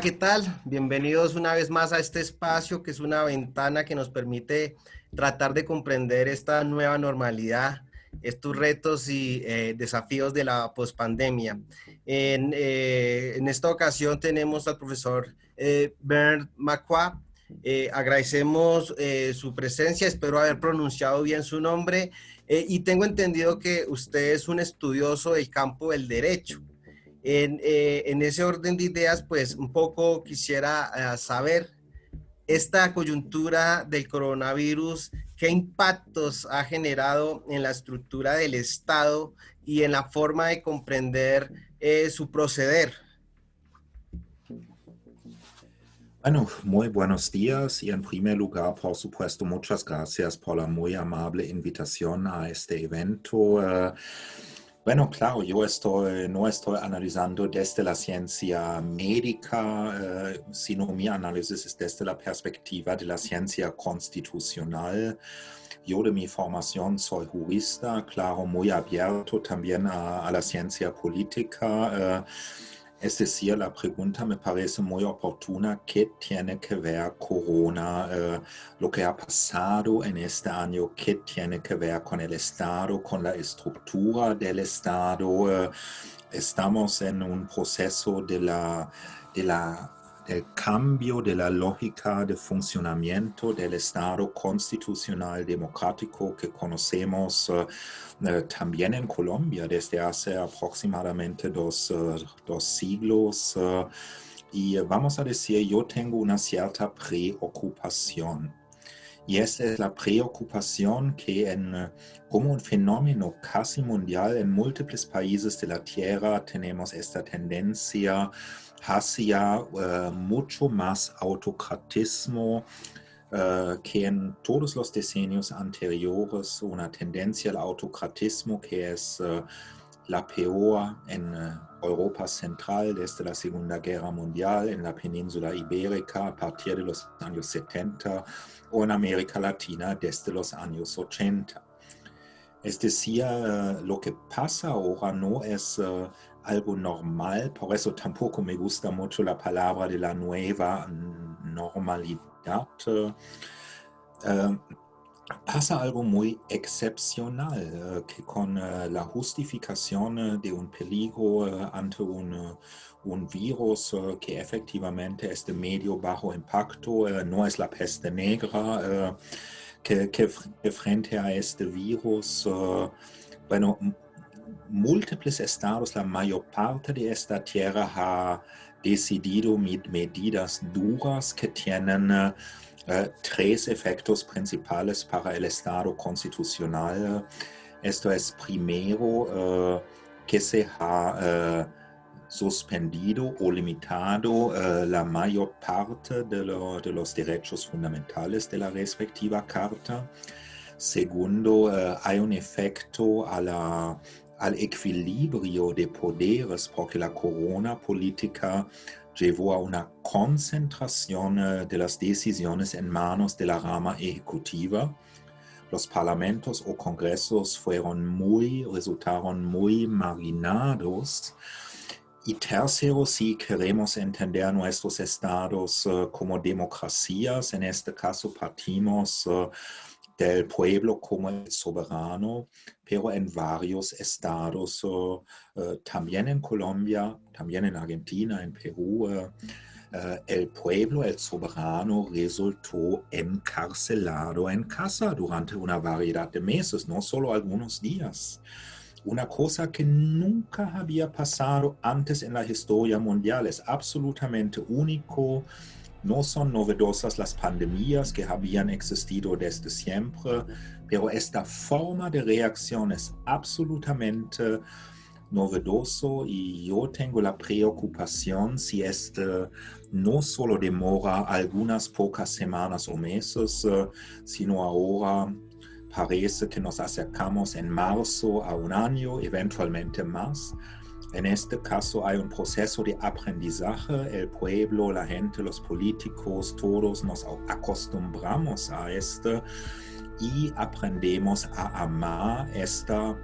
¿qué tal? Bienvenidos una vez más a este espacio que es una ventana que nos permite tratar de comprender esta nueva normalidad, estos retos y eh, desafíos de la pospandemia. En, eh, en, esta ocasión tenemos al profesor eh, Bernd. Eh, agradecemos eh, su presencia, espero haber pronunciado bien su nombre y tengo entendido que usted es un estudioso del campo del derecho. En, eh, en, ese orden de ideas, pues un poco quisiera uh, saber esta coyuntura del coronavirus, qué impactos ha generado en la estructura del Estado y en la forma de comprender eh, su proceder. Bueno, muy buenos días y en primer lugar, por supuesto, muchas gracias por la muy amable invitación a este evento. Uh, Bueno, claro, yo estoy, no estoy analizando desde la ciencia médica, eh, sino mi análisis es desde la perspectiva de la ciencia constitucional. Yo de mi formación soy jurista, claro, muy abierto también a, la ciencia política. Eh, es decir, la pregunta me parece muy oportuna, ¿qué tiene que ver Corona, eh, lo que ha pasado en este año, qué tiene que ver con el Estado, con la estructura del Estado? Eh, estamos en un proceso de la, de la el cambio de la lógica de funcionamiento del Estado constitucional democrático que conocemos uh, uh, también en Colombia desde hace aproximadamente dos, uh, dos siglos. y vamos a decir, yo tengo una cierta preocupación. Y esta es la preocupación que en, como un fenómeno casi mundial en múltiples países de la Tierra tenemos esta tendencia hacia uh, mucho más autocratismo uh, que en todos los decenios anteriores, una tendencia al autocratismo que es uh, la peor en Europa Central desde la Segunda Guerra Mundial, en la península ibérica a partir de los años 70 o en América Latina desde los años 80. Es decir, lo que pasa ahora no es algo normal, por eso tampoco me gusta mucho la palabra de la nueva normalidad. Pasa algo muy excepcional, uh, que con uh, la justificación de un peligro ante un, un virus que efectivamente es de medio bajo impacto, no es la peste negra, que, que, frente a este virus, bueno, múltiples estados, la mayor parte de esta tierra ha decidido medidas duras que tienen uh, tres efectos principales para el estado constitucional. Esto es primero uh, que se ha uh, suspendido o limitado la mayor parte de, lo, de, los derechos fundamentales de la respectiva carta. Segundo, hay un efecto al equilibrio de poderes porque la corona política llevó a una concentración eh, de las decisiones en manos de la rama ejecutiva. Los parlamentos o congresos fueron muy, resultaron muy marginados. Y tercero, si queremos entender nuestros estados uh, como democracias, en este caso partimos uh, del pueblo como el soberano, pero en varios estados, uh, uh, también en Colombia, también en Argentina, en Perú, uh, el pueblo, el soberano, resultó encarcelado en casa durante una variedad de meses, no solo algunos días. Una cosa que nunca había pasado antes en la historia mundial, es absolutamente único, no son novedosas las pandemias que habían existido desde siempre, pero esta forma de reacción es absolutamente novedoso y yo tengo la preocupación si esto no solo demora algunas pocas semanas o meses, sino ahora parece que nos acercamos en marzo a un año, eventualmente más, en este caso hay un proceso de aprendizaje, el pueblo, la gente, los políticos, todos nos acostumbramos a esto y aprendemos a amar esta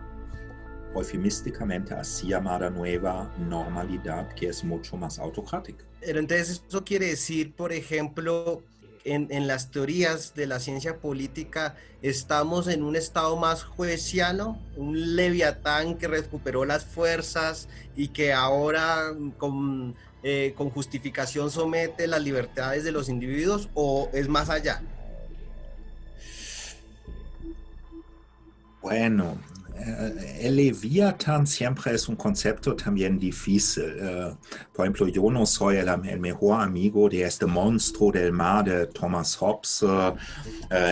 eufemísticamente así llamada nueva normalidad que es mucho más autocrática. Pero entonces eso quiere decir, por ejemplo, en, las teorías de la ciencia política estamos en un estado más jueciano, un leviatán que recuperó las fuerzas y que ahora con, eh, con justificación somete las libertades de los individuos o es más allá? Bueno, el Leviatán siempre es un concepto también difícil. Uh, por ejemplo, yo no soy el, el, mejor amigo de este monstruo del mar de Thomas Hobbes.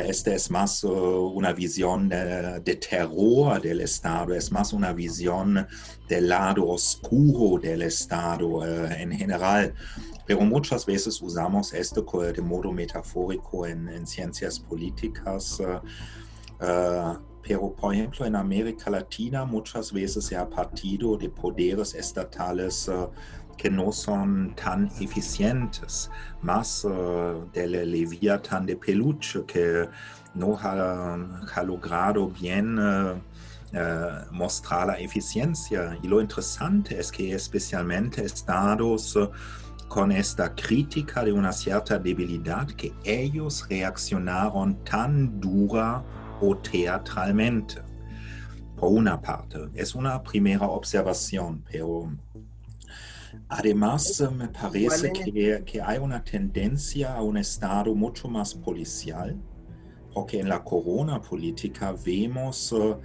Este es más una visión de, terror del Estado, es más una visión del lado oscuro del Estado en general. Pero muchas veces usamos esto de modo metafórico en ciencias políticas. Pero, por ejemplo, en América Latina muchas veces se ha partido de poderes estatales uh, que no son tan eficientes, más uh, del Leviatán de peluche que no ha, logrado bien uh, mostrar la eficiencia. Y lo interesante es que especialmente estados con esta crítica de una cierta debilidad que ellos reaccionaron tan dura o teatralmente. Por una parte, es una primera observación, pero además me parece que, que hay una tendencia a un estado mucho más policial, porque en la corona política vemos uh,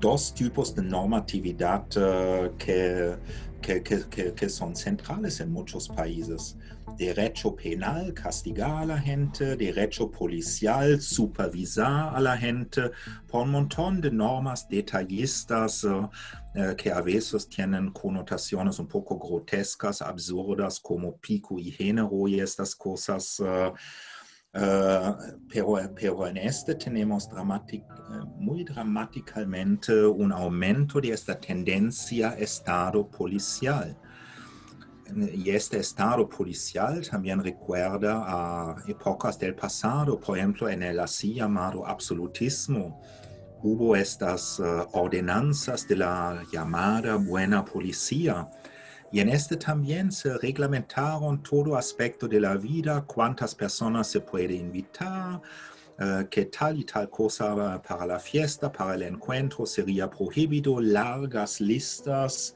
dos tipos de normatividad uh, que, son centrales en muchos países derecho penal, castigar a la gente, derecho policial, supervisar a la gente, por un montón de normas detallistas que a veces tienen connotaciones un poco grotescas, absurdas, como pico y género y estas cosas. Uh, Uh, pero, pero, en este tenemos dramatic, muy dramáticamente un aumento de esta tendencia estado policial y este estado policial también recuerda a épocas del pasado, por ejemplo, en el así llamado absolutismo. Hubo estas uh, ordenanzas de la llamada buena policía, y en este también se reglamentaron todo aspecto de la vida, cuántas personas se puede invitar, uh, que tal y tal cosa para la fiesta, para el encuentro sería prohibido, largas listas,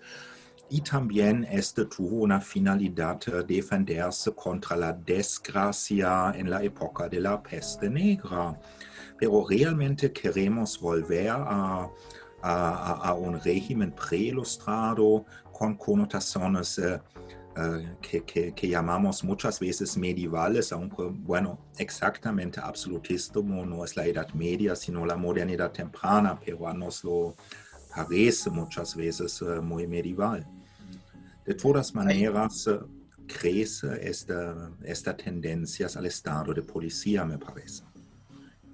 y también este tuvo una finalidad de defenderse contra la desgracia en la época de la peste negra. Pero realmente queremos volver a, a, a un régimen preilustrado con connotaciones eh, eh, que, que, que, llamamos muchas veces medievales, aunque, bueno, exactamente absolutismo no es la Edad Media, sino la modernidad temprana, pero nos lo parece muchas veces uh, muy medieval. De todas maneras, crece esta, esta tendencia al estado de policía, me parece.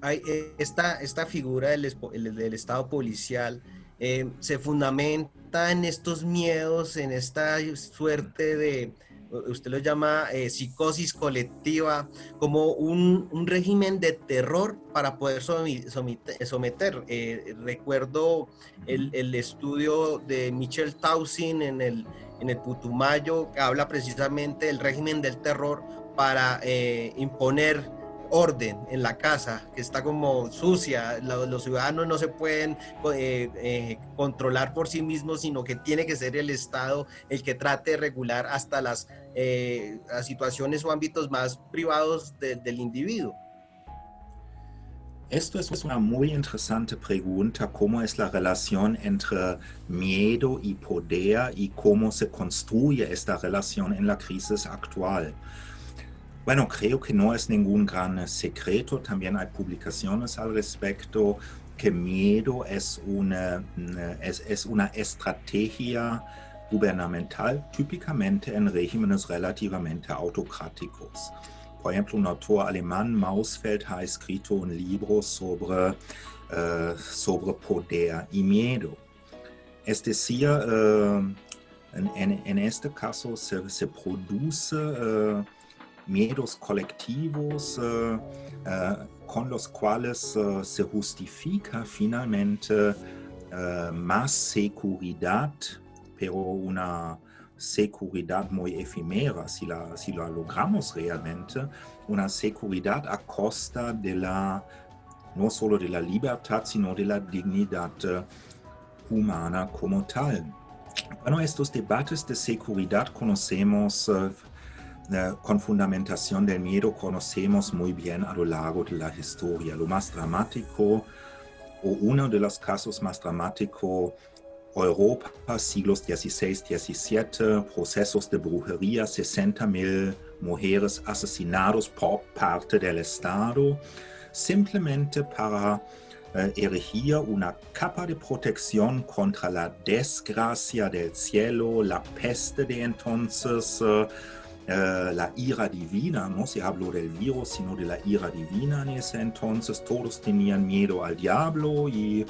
Hay esta, esta figura del, del estado policial eh, se fundamenta en estos miedos, en esta suerte de, usted lo llama eh, psicosis colectiva, como un, un, régimen de terror para poder someter. someter. Eh, recuerdo el, el, estudio de Michel Tausin en el, en el Putumayo, que habla precisamente del régimen del terror para eh, imponer orden en la casa, que está como sucia, los, ciudadanos no se pueden eh, eh, controlar por sí mismos, sino que tiene que ser el Estado el que trate de regular hasta las, eh, situaciones o ámbitos más privados de, del individuo. Esto es una muy interesante pregunta, cómo es la relación entre miedo y poder y cómo se construye esta relación en la crisis actual. Bueno, creo que no es ningún gran secreto, también hay publicaciones al respecto, que miedo es una, es, es una estrategia gubernamental típicamente en regímenes relativamente autocráticos. Por ejemplo, un autor alemán, Mausfeld, ha escrito un libro sobre, uh, sobre poder y miedo. Es decir, en, este caso se, produce miedos colectivos uh, uh, con los cuales uh, se justifica finalmente más seguridad, pero una seguridad muy efímera, si la, si la logramos realmente, una seguridad a costa de la, no solo de la libertad, sino de la dignidad humana como tal. Bueno, estos debates de seguridad conocemos uh, con fundamentación del miedo conocemos muy bien a lo largo de la historia. Lo más dramático, o uno de los casos más dramáticos, Europa, siglos XVI, XVII, procesos de brujería, 60 mil mujeres asesinadas por parte del Estado, simplemente para eh, erigir una capa de protección contra la desgracia del cielo, la peste de entonces, uh, eh, la ira divina, no se habló del virus, sino de la ira divina en ese entonces. Todos tenían miedo al diablo y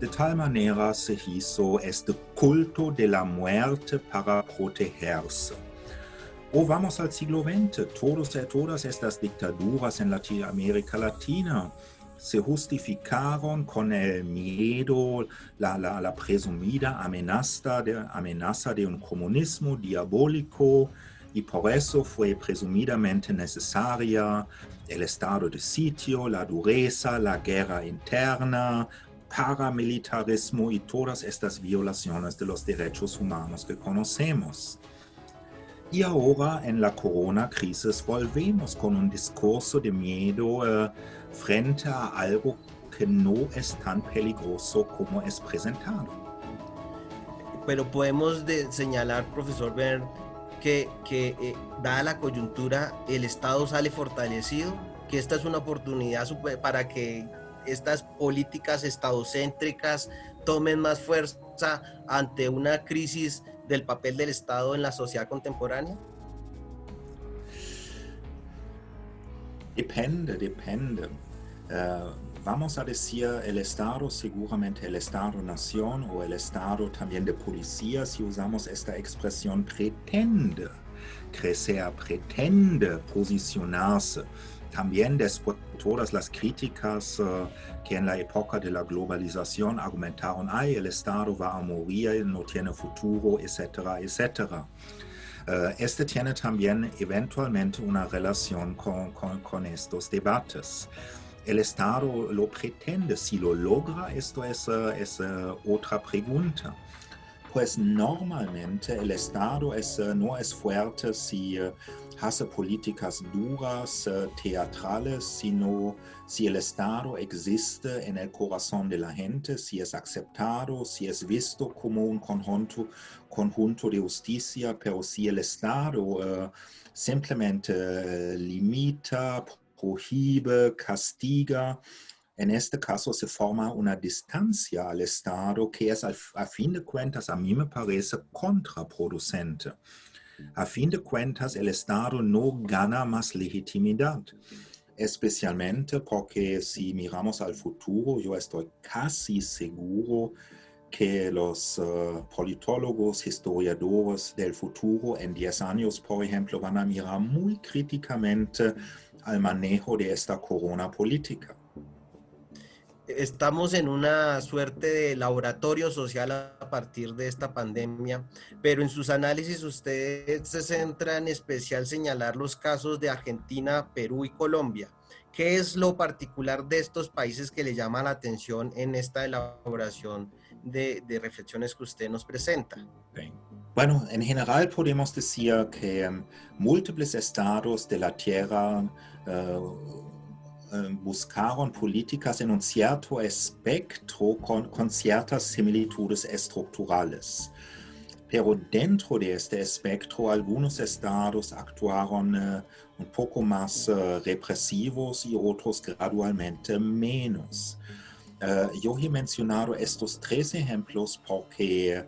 de tal manera se hizo este culto de la muerte para protegerse. O vamos al siglo XX, todos, todas estas dictaduras en América Latina se justificaron con el miedo, la, presumida amenaza de un comunismo diabólico, y por eso fue presumidamente necesaria el estado de sitio, la dureza, la guerra interna, paramilitarismo y todas estas violaciones de los derechos humanos que conocemos. Y ahora en la corona crisis volvemos con un discurso de miedo uh, frente a algo que no es tan peligroso como es presentado. Pero podemos señalar, profesor Bern, que, eh, dada la coyuntura el Estado sale fortalecido, que esta es una oportunidad para que estas políticas estadocéntricas tomen más fuerza ante una crisis del papel del Estado en la sociedad contemporánea? Depende, depende. Eh, vamos a decir el Estado, seguramente el Estado-Nación o el Estado también de policía, si usamos esta expresión, pretende crecer, pretende posicionarse. También después de todas las críticas uh, que en la época de la globalización argumentaron, ay, el Estado va a morir, no tiene futuro, etcétera, etcétera. Uh, este tiene también eventualmente una relación con estos debates el Estado lo pretende. Si lo logra, esto es, es otra pregunta. Pues normalmente el Estado es, no es fuerte si hace políticas duras, teatrales, sino si el Estado existe en el corazón de la gente, si es aceptado, si es visto como un conjunto, conjunto de justicia, pero si el Estado simplemente limita, prohíbe, castiga. En este caso se forma una distancia al Estado que es a fin de cuentas, a mí me parece contraproducente. A fin de cuentas, el Estado no gana más legitimidad, especialmente porque si miramos al futuro, yo estoy casi seguro que los uh, politólogos, historiadores del futuro en 10 años, por ejemplo, van a mirar muy críticamente al manejo de esta corona política. Estamos en una suerte de laboratorio social a partir de esta pandemia, pero en sus análisis usted se centra en especial señalar los casos de Argentina, Perú y Colombia. ¿Qué es lo particular de estos países que le llama la atención en esta elaboración de, reflexiones que usted nos presenta? Bueno, en general podemos decir que um, múltiples estados de la Tierra buscaron políticas en un cierto espectro con, ciertas similitudes estructurales. Pero dentro de este espectro, algunos estados actuaron uh, un poco más uh, represivos y otros gradualmente menos. Yo he mencionado estos tres ejemplos porque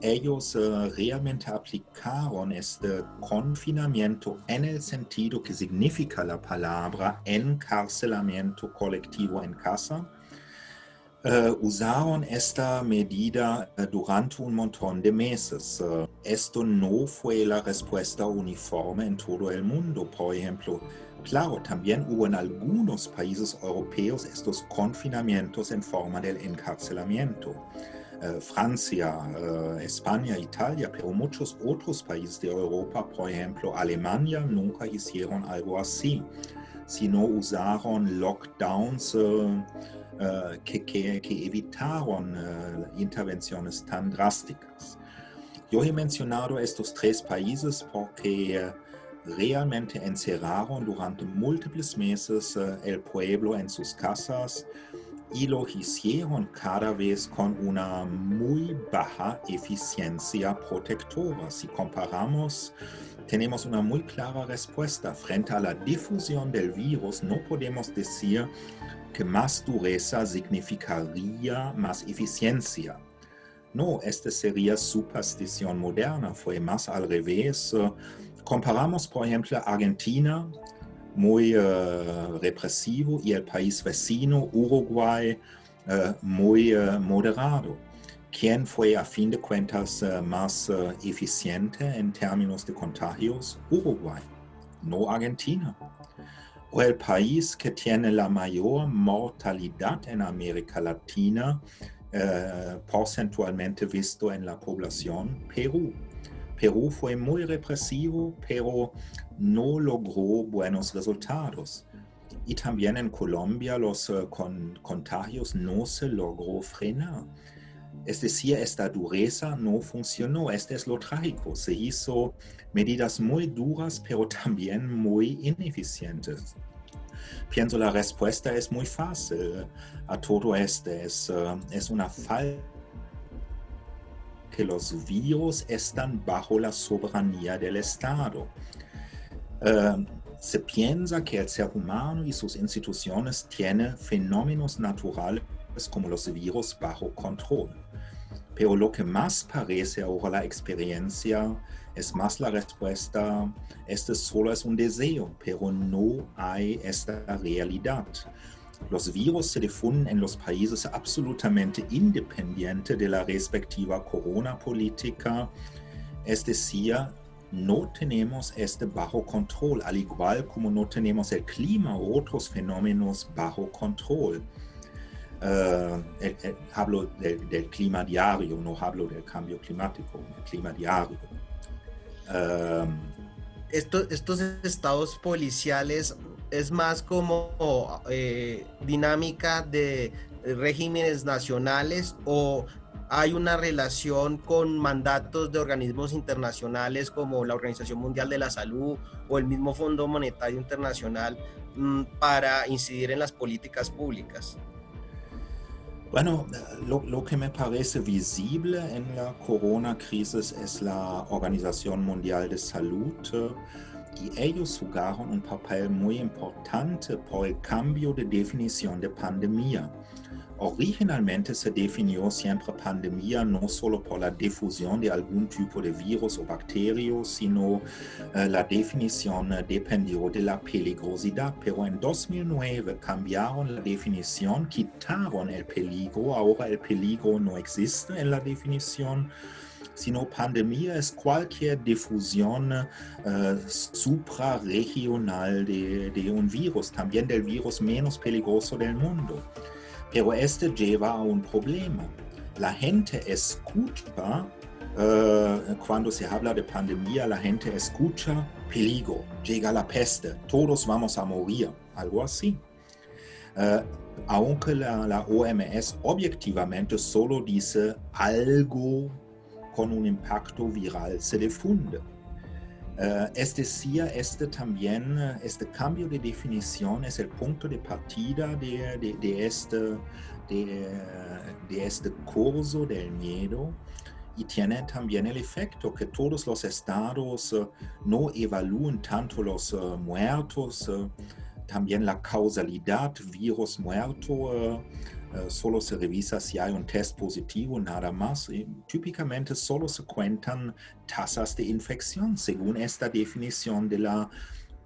ellos uh, realmente aplicaron este confinamiento en el sentido que significa la palabra encarcelamiento colectivo en casa. Uh, usaron esta medida durante un montón de meses. esto no fue la respuesta uniforme en todo el mundo. Por ejemplo, Claro, también hubo en algunos países europeos estos confinamientos en forma del encarcelamiento. Eh, Francia, eh, España, Italia, pero muchos otros países de Europa, por ejemplo Alemania, nunca hicieron algo así, sino usaron lockdowns eh, que, evitaron intervenciones tan drásticas. Yo he mencionado estos tres países porque realmente encerraron durante múltiples meses el pueblo en sus casas, y lo hicieron cada vez con una muy baja eficiencia protectora. Si comparamos, tenemos una muy clara respuesta. Frente a la difusión del virus, no podemos decir que más dureza significaría más eficiencia. No, esta sería superstición moderna, fue más al revés. Comparamos, por ejemplo, Argentina, muy uh, represivo y el país vecino, Uruguay, uh, muy uh, moderado. ¿Quién fue a fin de cuentas más eficiente en términos de contagios? Uruguay, no Argentina. O el país que tiene la mayor mortalidad en América Latina, porcentualmente visto en la población, Perú. Perú fue muy represivo, pero no logró buenos resultados. Y también en Colombia los uh, con, contagios no se logró frenar. Es decir, esta dureza no funcionó. Este es lo trágico. Se hizo medidas muy duras, pero también muy ineficientes. Pienso la respuesta es muy fácil a todo esto. Es, uh, es una falta que los virus están bajo la soberanía del Estado. Uh, se piensa que el ser humano y sus instituciones tienen fenómenos naturales como los virus bajo control. Pero lo que más parece ahora la experiencia es más la respuesta, este solo es un deseo, pero no hay esta realidad. Los virus se difunden en los países absolutamente independientes de la respectiva corona política, es decir, no tenemos este bajo control, al igual como no tenemos el clima u otros fenómenos bajo control. Uh, hablo del clima diario, no hablo del cambio climático, el clima diario. Estos estados policiales es más como eh, dinámica de regímenes nacionales o hay una relación con mandatos de organismos internacionales como la Organización Mundial de la Salud o el mismo Fondo Monetario Internacional mm, para incidir en las políticas públicas? Bueno, lo, lo, que me parece visible en la corona crisis es la Organización Mundial de Salud y ellos jugaron un papel muy importante por el cambio de definición de pandemia. Originalmente se definió siempre pandemia no solo por la difusión de algún tipo de virus o bacterio, sino uh, la definición dependió de la peligrosidad. Pero en 2009 cambiaron la definición, quitaron el peligro, ahora el peligro no existe en la definición sino pandemia es cualquier difusión uh, suprarregional de, de, un virus, también del virus menos peligroso del mundo. Pero este lleva a un problema. La gente escucha, uh, cuando se habla de pandemia, la gente escucha peligro, llega la peste, todos vamos a morir, algo así. Uh, aunque la, la, OMS objetivamente solo dice algo con un impacto viral se difunde. Uh, es decir, este también, este cambio de definición es el punto de partida de, este, de, este curso del miedo y tiene también el efecto que todos los estados uh, no evalúen tanto los uh, muertos, también la causalidad virus muerto eh, solo se revisa si hay un test positivo, nada más. Y típicamente solo se cuentan tasas de infección según esta definición de la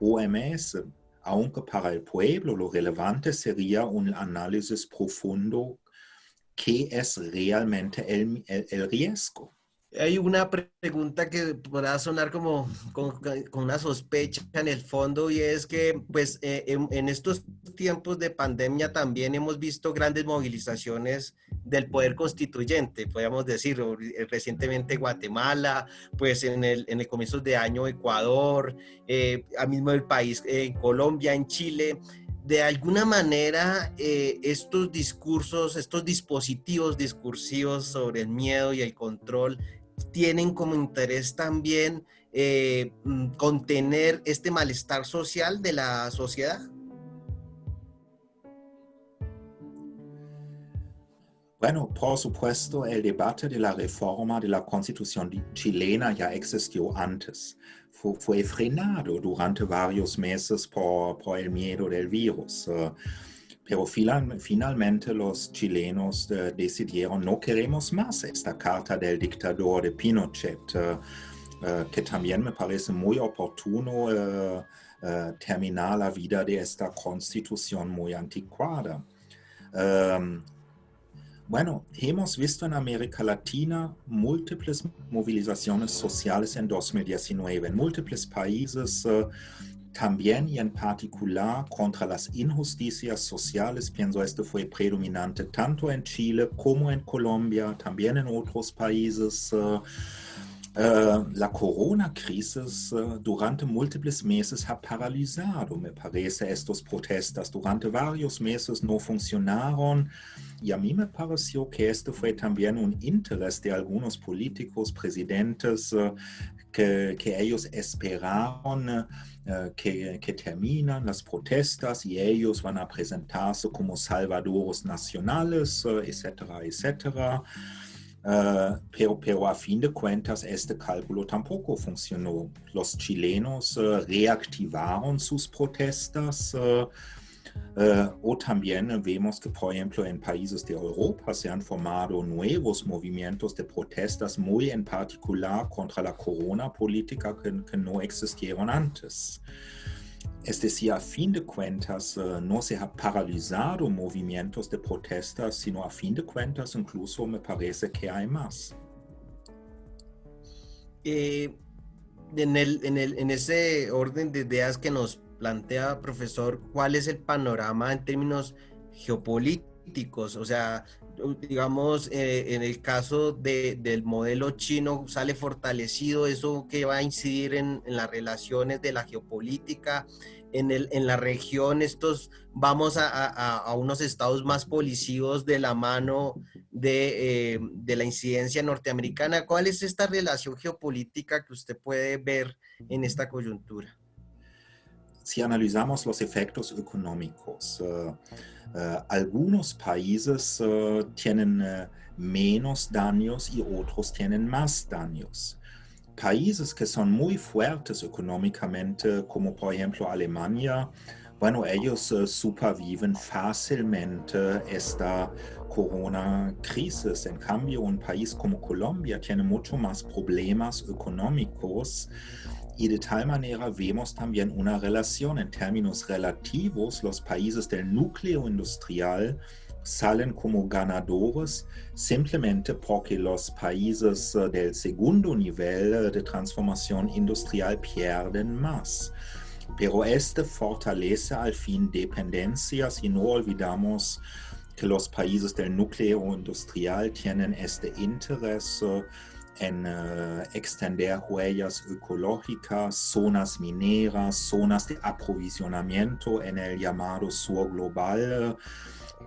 OMS. Aunque para el pueblo lo relevante sería un análisis profundo qué es realmente el riesgo. Hay una pregunta que podrá sonar como con, una sospecha en el fondo y es que pues eh, en, estos tiempos de pandemia también hemos visto grandes movilizaciones del poder constituyente, podríamos decir, eh, recientemente Guatemala, pues en el, en el comienzo de año Ecuador, eh, a mismo el país, en Colombia, en Chile. De alguna manera eh, estos discursos, estos dispositivos discursivos sobre el miedo y el control tienen como interés también eh, mm, contener este malestar social de la sociedad? Bueno, por supuesto, el debate de la reforma de la constitución chilena ya existió antes. Fue, frenado durante varios meses por, por el miedo del virus. Uh, pero finalmente los chilenos uh, decidieron no queremos más esta carta del dictador de Pinochet, uh, que también me parece muy oportuno terminar la vida de esta constitución muy anticuada. Um, bueno, hemos visto en América Latina múltiples movilizaciones sociales en 2019 en múltiples países, también y en particular contra las injusticias sociales. Pienso esto fue predominante tanto en Chile como en Colombia, también en otros países. Uh, Uh, la corona crisis uh, durante múltiples meses ha paralizado, me parece, estas protestas. Durante varios meses no funcionaron y a mí me pareció que esto fue también un interés de algunos políticos, presidentes, que, que, ellos esperaron que, que terminan las protestas y ellos van a presentarse como salvadores nacionales, etcétera, etcétera. Uh, pero, pero, a fin de cuentas este cálculo tampoco funcionó. Los chilenos reactivaron sus protestas o también vemos que, por ejemplo, en países de Europa se han formado nuevos movimientos de protestas, muy en particular contra la corona política que, que no existieron antes. Es decir, a fin de cuentas, uh, no se ha paralizado movimientos de protesta, sino a fin de cuentas incluso me parece que hay más. Eh, en, el, en, el, en, ese orden de ideas que nos plantea, profesor, ¿cuál es el panorama en términos geopolíticos? O sea, digamos, eh, en el caso de, del modelo chino sale fortalecido, eso que va a incidir en, las relaciones de la geopolítica en, el, en la región estos vamos a, unos estados más policivos de la mano eh, de, la incidencia norteamericana. ¿Cuál es esta relación geopolítica que usted puede ver en esta coyuntura? Si analizamos los efectos económicos, eh, eh, algunos países tienen menos daños y otros tienen más daños países que son muy fuertes económicamente, como por ejemplo Alemania, bueno, ellos superviven fácilmente esta corona crisis. En cambio, un país como Colombia tiene mucho más problemas económicos y de tal manera vemos también una relación en términos relativos. Los países del núcleo industrial salen como ganadores simplemente porque los países eh, del segundo nivel eh, de transformación industrial pierden más. Pero este fortalece al fin dependencias y no olvidamos que los países del núcleo industrial tienen este interés eh, en extender huellas ecológicas, zonas mineras, zonas de aprovisionamiento en el llamado sur global.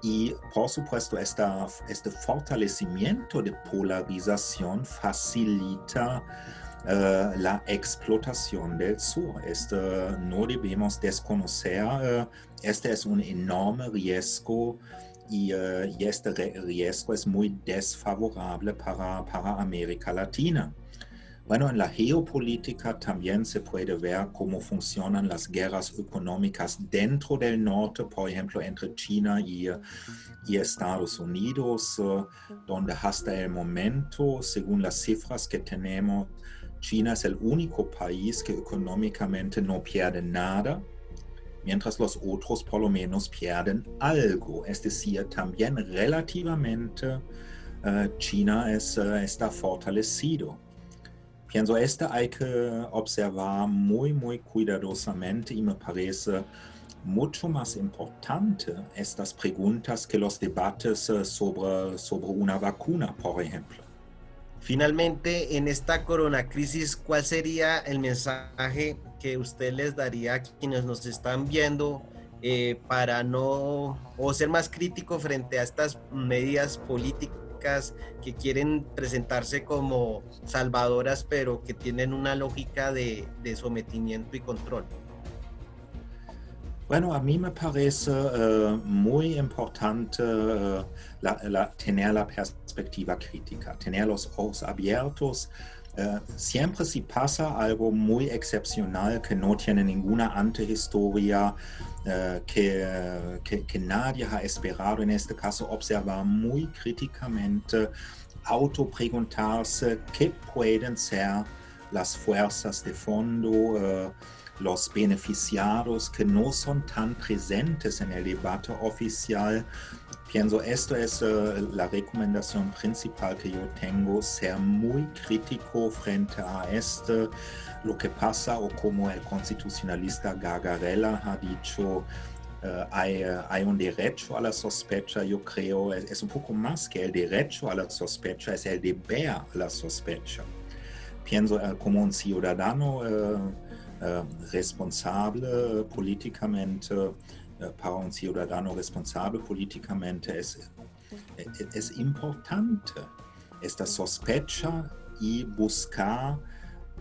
Y por supuesto, esta, este fortalecimiento de polarización facilita uh, la explotación del sur. Este, no debemos desconocer, uh, este es un enorme riesgo y, uh, y, este riesgo es muy desfavorable para, para América Latina. Bueno, en la geopolítica también se puede ver cómo funcionan las guerras económicas dentro del norte, por ejemplo, entre China y, y Estados Unidos, eh, donde hasta el momento, según las cifras que tenemos, China es el único país que económicamente no pierde nada, mientras los otros por lo menos pierden algo, es decir, también relativamente eh, China es, eh, está fortalecido. Pienso, esto hay que observar muy, muy cuidadosamente y me parece mucho más importante estas preguntas que los debates eh, sobre, sobre una vacuna, por ejemplo. Finalmente, en esta corona crisis, ¿cuál sería el mensaje que usted les daría a quienes nos están viendo eh, para no o ser más crítico frente a estas medidas políticas que quieren presentarse como salvadoras, pero que tienen una lógica de, de sometimiento y control? Bueno, a mí me parece uh, muy importante uh, la, la, tener la perspectiva crítica, tener los ojos abiertos. Uh, siempre si pasa algo muy excepcional que no tiene ninguna antehistoria, que, que, que, nadie ha esperado, en este caso observar muy críticamente, autopreguntarse qué pueden ser las fuerzas de fondo, los beneficiados que no son tan presentes en el debate oficial. Pienso, esto es uh, la recomendación principal que yo tengo, ser muy crítico frente a esto, lo que pasa o como el constitucionalista Gagarella ha dicho, Uh, hay, uh, hay, un derecho a la sospecha, yo creo, es, es, un poco más que el derecho a la sospecha, es el deber a la sospecha. Pienso uh, como un ciudadano eh, responsable políticamente, para un ciudadano responsable políticamente es, es importante esta sospecha y buscar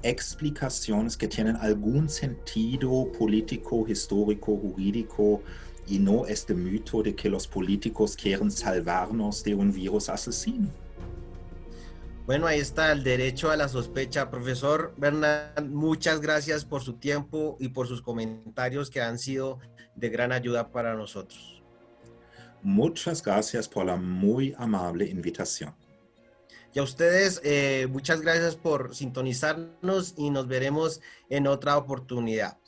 explicaciones que tienen algún sentido político, histórico, jurídico y no este mito de que los políticos quieren salvarnos de un virus asesino. Bueno, ahí está el derecho a la sospecha. Profesor Bernal, muchas gracias por su tiempo y por sus comentarios que han sido de gran ayuda para nosotros. Muchas gracias por la muy amable invitación. Y a ustedes, eh, muchas gracias por sintonizarnos y nos veremos en otra oportunidad.